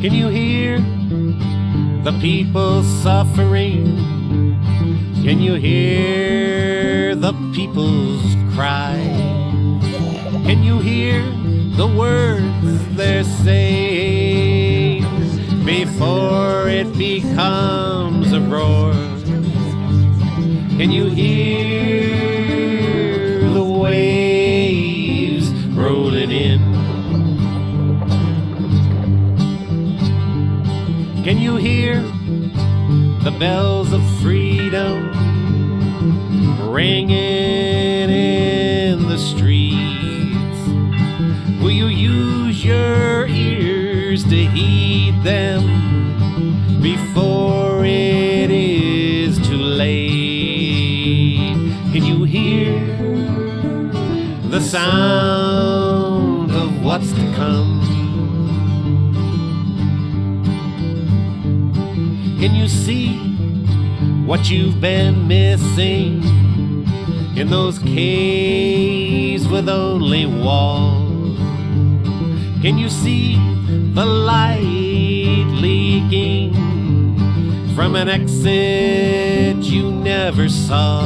Can you hear the people suffering? Can you hear the people's cry? Can you hear the words they're saying before it becomes a roar? Can you hear Can you hear the bells of freedom ringing in the streets? Will you use your ears to heed them before it is too late? Can you hear the sound of what's to come? Can you see what you've been missing in those caves with only walls? Can you see the light leaking from an exit you never saw?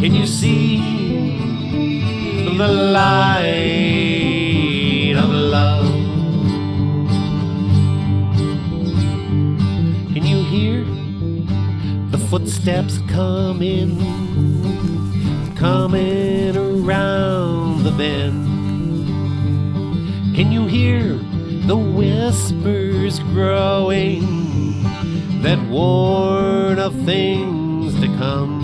Can you see the light hear the footsteps coming, coming around the bend? Can you hear the whispers growing that warn of things to come?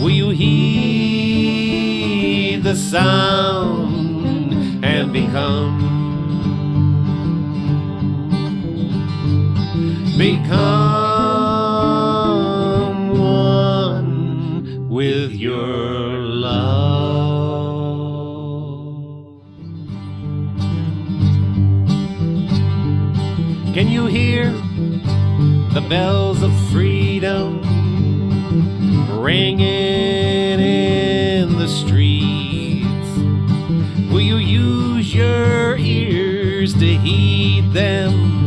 Will you heed the sound and become? Become one with your love. Can you hear the bells of freedom ringing in the streets? Will you use your ears to heed them?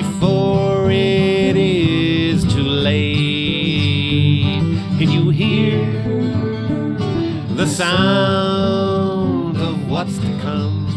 Before it is too late. Can you hear the sound of what's to come?